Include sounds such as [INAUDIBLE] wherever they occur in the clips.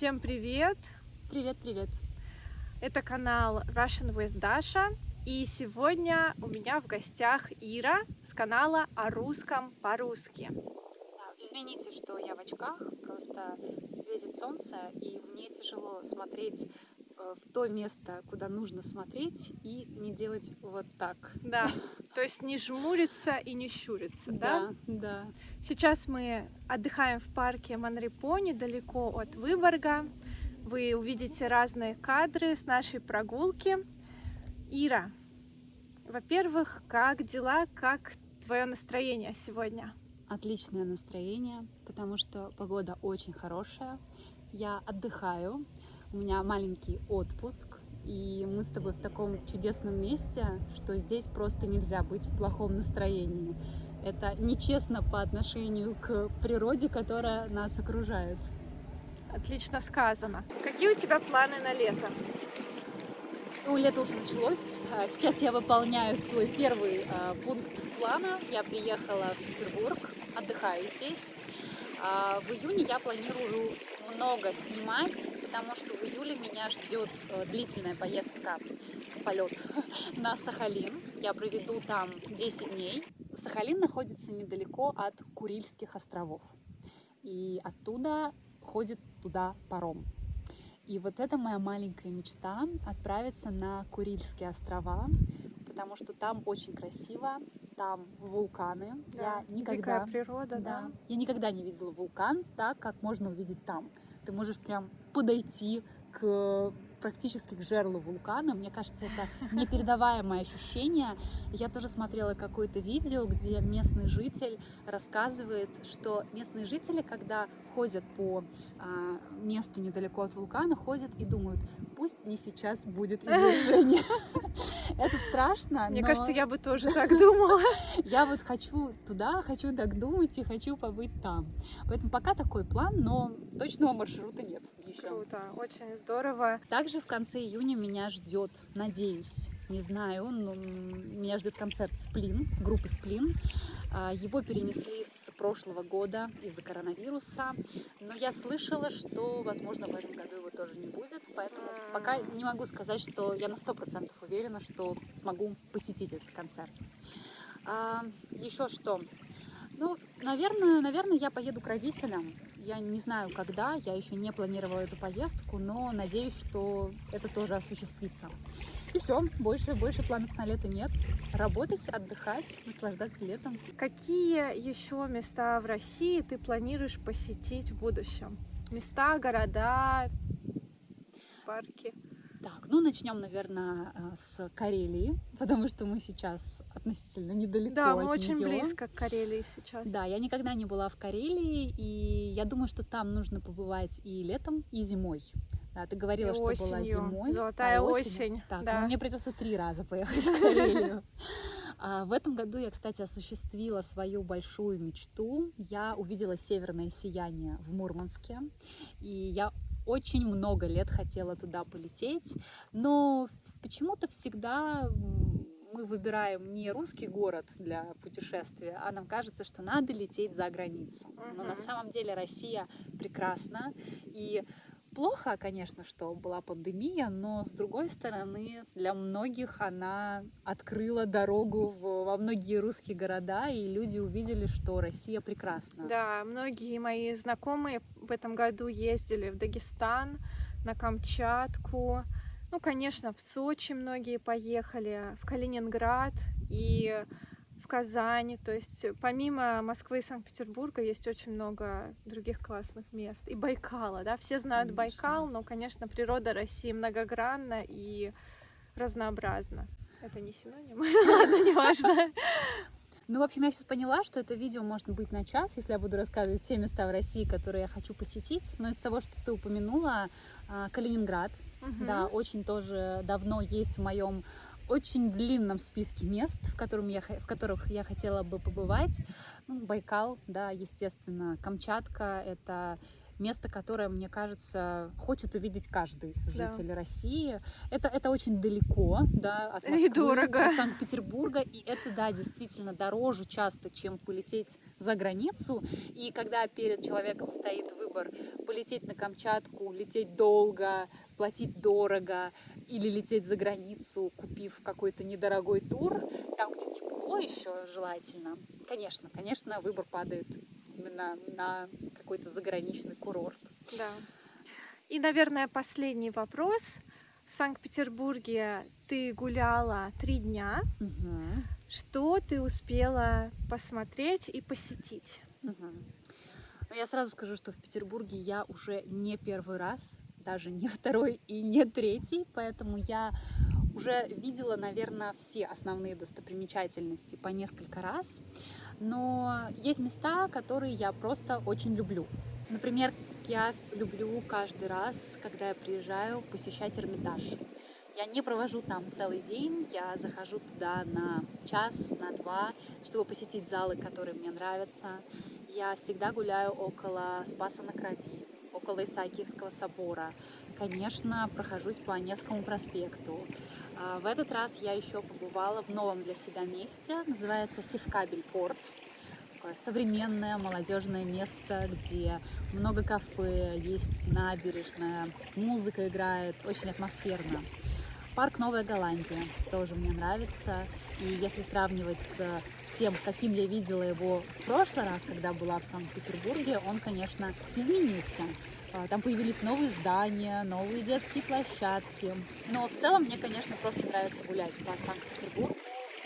Всем привет! Привет-привет! Это канал Russian with Dasha. И сегодня у меня в гостях Ира с канала о русском по-русски. Извините, что я в очках, просто светит солнце, и мне тяжело смотреть в то место, куда нужно смотреть, и не делать вот так. Да, [LAUGHS] то есть не жмуриться и не щуриться, да? Да, да. Сейчас мы отдыхаем в парке Манрипо, недалеко от Выборга. Вы увидите разные кадры с нашей прогулки. Ира, во-первых, как дела, как твое настроение сегодня? Отличное настроение, потому что погода очень хорошая. Я отдыхаю, у меня маленький отпуск, и мы с тобой в таком чудесном месте, что здесь просто нельзя быть в плохом настроении. Это нечестно по отношению к природе, которая нас окружает. Отлично сказано. Какие у тебя планы на лето? Ну, лето уже началось. А, сейчас я выполняю свой первый а, пункт плана. Я приехала в Петербург, отдыхаю здесь. А, в июне я планирую много снимать, потому что в июле меня ждет э, длительная поездка, полет [LAUGHS] на Сахалин. Я проведу там 10 дней. Сахалин находится недалеко от Курильских островов. И оттуда ходит туда паром. И вот это моя маленькая мечта отправиться на Курильские острова, потому что там очень красиво, там вулканы. Да, я никогда, дикая природа, да. Я никогда не видела вулкан так, как можно увидеть там. Ты можешь прям подойти к практически к жерлу вулкана. Мне кажется, это [LAUGHS] непередаваемое ощущение. Я тоже смотрела какое-то видео, где местный житель рассказывает, что местные жители, когда ходят по а, месту недалеко от вулкана, ходят и думают, пусть не сейчас будет [LAUGHS] извержение. Это страшно. Мне но... кажется, я бы тоже так думала. [LAUGHS] Я вот хочу туда, хочу так думать и хочу побыть там. Поэтому пока такой план, но точного маршрута нет еще. Круто, очень здорово. Также в конце июня меня ждет, надеюсь, не знаю, но меня ждет концерт Сплин, группы Сплин. А, его перенесли с прошлого года из-за коронавируса, но я слышала, что, возможно, в этом году его тоже не будет, поэтому пока не могу сказать, что я на сто процентов уверена, что смогу посетить этот концерт. А, еще что? Ну, наверное, наверное, я поеду к родителям. Я не знаю, когда, я еще не планировала эту поездку, но надеюсь, что это тоже осуществится. И все, больше, больше планов на лето нет. Работать, отдыхать, наслаждаться летом. Какие еще места в России ты планируешь посетить в будущем? Места, города, парки? Так, ну начнем, наверное, э, с Карелии, [LAUGHS] потому что мы сейчас относительно недалеко Да, от мы очень неё. близко к Карелии сейчас. Да, я никогда не была в Карелии, и я думаю, что там нужно побывать и летом, и зимой. Да, ты говорила, И что была осенью. зимой. Золотая а осенью- осень, Так, да. ну мне придется три раза поехать в Карелию. [LAUGHS] А, В этом году я, кстати, осуществила свою большую мечту. Я увидела северное сияние в Мурманске, и я очень много лет хотела туда полететь, но почему-то всегда мы выбираем не русский город для путешествия, а нам кажется, что надо лететь за границу. Но на самом деле Россия прекрасна, и Плохо, конечно, что была пандемия, но с другой стороны, для многих она открыла дорогу в- во многие русские города, и люди увидели, что Россия прекрасна. Да, многие мои знакомые в этом году ездили в Дагестан, на Камчатку. Ну, конечно, в Сочи многие поехали, в Калининград и Казань. То есть помимо Москвы и Санкт-Петербурга есть очень много других классных мест. И Байкала, да, все знают Конечно. Байкал, но, конечно, природа России многогранна и разнообразна. Это не синоним? [LAUGHS] Ладно, неважно. Ну, в общем, я сейчас поняла, что это видео может быть на час, если я буду рассказывать все места в России, которые я хочу посетить. Но из того, что ты упомянула, а, Калининград, Мгм. да, очень тоже давно есть в моем очень длинном списке мест, в, котором я, в которых я хотела бы побывать. Ну, Байкал, да, естественно, Камчатка — это место, которое, мне кажется, хочет увидеть каждый житель Да. России. Это, это очень далеко, да, от И Москвы, дорого. от Санкт-Петербурга, и это, да, действительно дороже часто, чем полететь за границу. И когда перед человеком стоит выбор полететь на Камчатку, лететь долго, платить дорого, или лететь за границу, купив какой-то недорогой тур, там, где тепло еще желательно, конечно, конечно, выбор падает именно на какой-то заграничный курорт. Да. И, наверное, последний вопрос. В Санкт-Петербурге ты гуляла три дня. Мгм. Что ты успела посмотреть и посетить? Ну, я сразу скажу, что в Петербурге я уже не первый раз, даже не второй и не третий, поэтому я уже видела, наверное, все основные достопримечательности по несколько раз, но есть места, которые я просто очень люблю. Например, я люблю каждый раз, когда я приезжаю, посещать Эрмитаж. Я не провожу там целый день, я захожу туда на час, на два, чтобы посетить залы, которые мне нравятся. Я всегда гуляю около Спаса на Крови, около Исаакиевского собора. Конечно, прохожусь по Невскому проспекту. А, В этот раз я еще побывала в новом для себя месте, называется Севкабель порт. Такое современное молодежное место, где много кафе, есть набережная, музыка играет, очень атмосферно. Парк Новая Голландия тоже мне нравится. И если сравнивать с тем, каким я видела его в прошлый раз, когда была в Санкт-Петербурге, он, конечно, изменился. А, Там появились новые здания, новые детские площадки. Но в целом мне, конечно, просто нравится гулять по Санкт-Петербургу,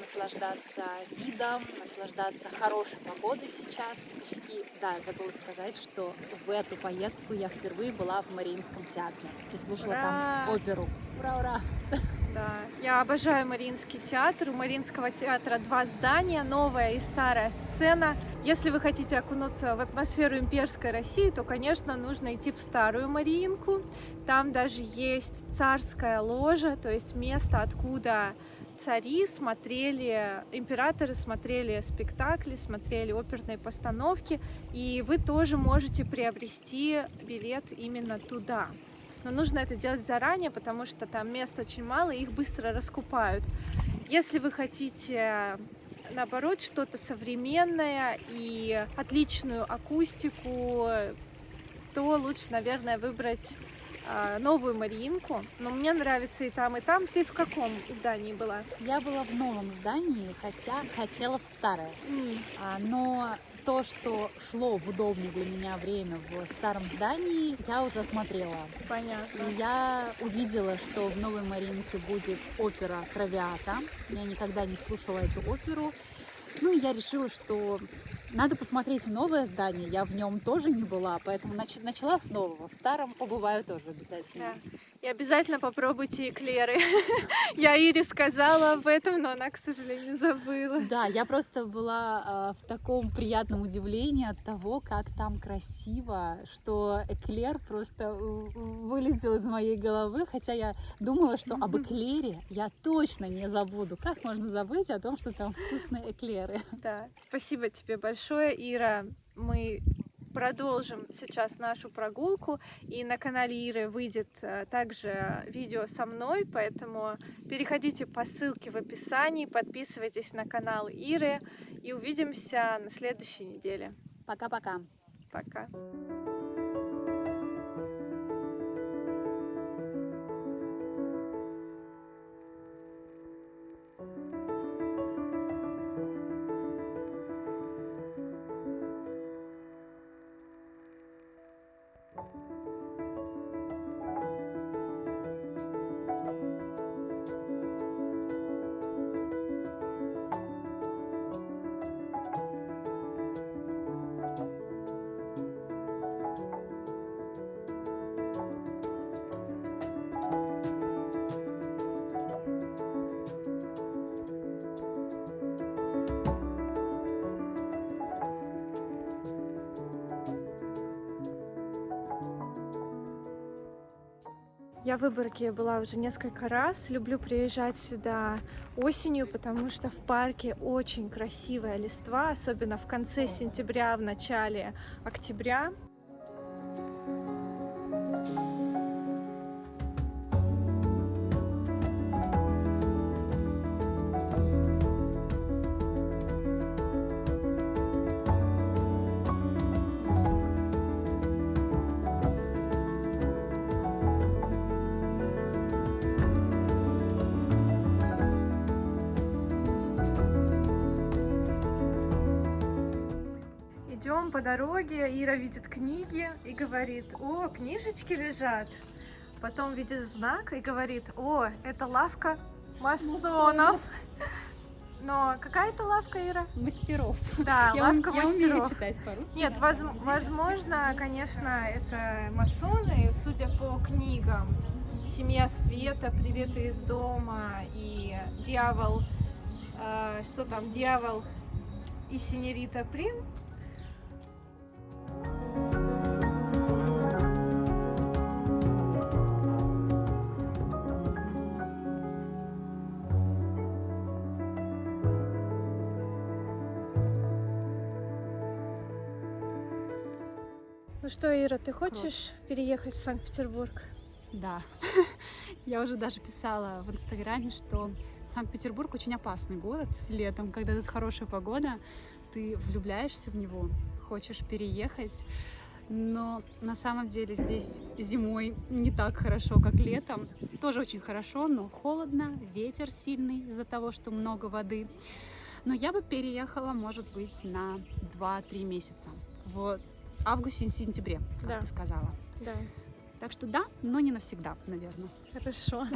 наслаждаться видом, наслаждаться хорошей погодой сейчас. И да, забыла сказать, что в эту поездку я впервые была в Мариинском театре и слушала Ура! там оперу. Ура, ура! [LAUGHS] Да, я обожаю Мариинский театр. У Мариинского театра два здания, новая и старая сцена. Если вы хотите окунуться в атмосферу имперской России, то, конечно, нужно идти в старую Мариинку. Там даже есть царская ложа, то есть место, откуда цари смотрели, императоры смотрели спектакли, смотрели оперные постановки, и вы тоже можете приобрести билет именно туда. Но нужно это делать заранее, потому что там мест очень мало, и их быстро раскупают. Если вы хотите, наоборот, что-то современное и отличную акустику, то лучше, наверное, выбрать а, новую Мариинку. Но мне нравится и там, и там. Ты в каком здании была? Я была в новом здании, хотя хотела в старое. М, А, Но то, что шло в удобное для меня время в старом здании, я уже смотрела. Понятно. И я увидела, что в Новой Маринке будет опера «Травиата». Я никогда не слушала эту оперу. Ну и я решила, что надо посмотреть новое здание. Я в нем тоже не была, поэтому нач- начала с нового. В старом побываю тоже обязательно. Да. И обязательно попробуйте эклеры. [LAUGHS] Я Ире сказала об этом, но она, к сожалению, забыла. Да, я просто была а, в таком приятном удивлении от того, как там красиво, что эклер просто вылетел из моей головы, хотя я думала, что об [LAUGHS] эклере я точно не забуду. Как можно забыть о том, что там вкусные эклеры? Да, спасибо тебе большое, Ира. Мы продолжим сейчас нашу прогулку, и на канале Иры выйдет э, также видео со мной, поэтому переходите по ссылке в описании, подписывайтесь на канал Иры, и увидимся на следующей неделе. Пока-пока. Пока. Я в Выборге была уже несколько раз. Люблю приезжать сюда осенью, потому что в парке очень красивая листва, особенно в конце сентября, в начале октября. По дороге, Ира видит книги и говорит, о, книжечки лежат. Потом видит знак и говорит, о, это лавка масонов. Но какая это лавка, Ира? Мастеров. Да, Я, лавка ум- я мастеров. умею читать по-русски. Нет, воз- возможно, конечно, это масоны, судя по книгам. Семья Света, Приветы из дома и Дьявол, э, что там, Дьявол и Синерита Прин. Что, Ира, ты хочешь переехать в Санкт-Петербург? Да. [LAUGHS] Я уже даже писала в Инстаграме, что Санкт-Петербург очень опасный город летом, когда тут хорошая погода, ты влюбляешься в него, хочешь переехать, но на самом деле здесь зимой не так хорошо, как летом. Тоже очень хорошо, но холодно, ветер сильный из-за того, что много воды. Но я бы переехала, может быть, на 2-3 месяца. В августе-сентябре, как Да. ты сказала. Да, Так что да, но не навсегда, наверное. хорошо.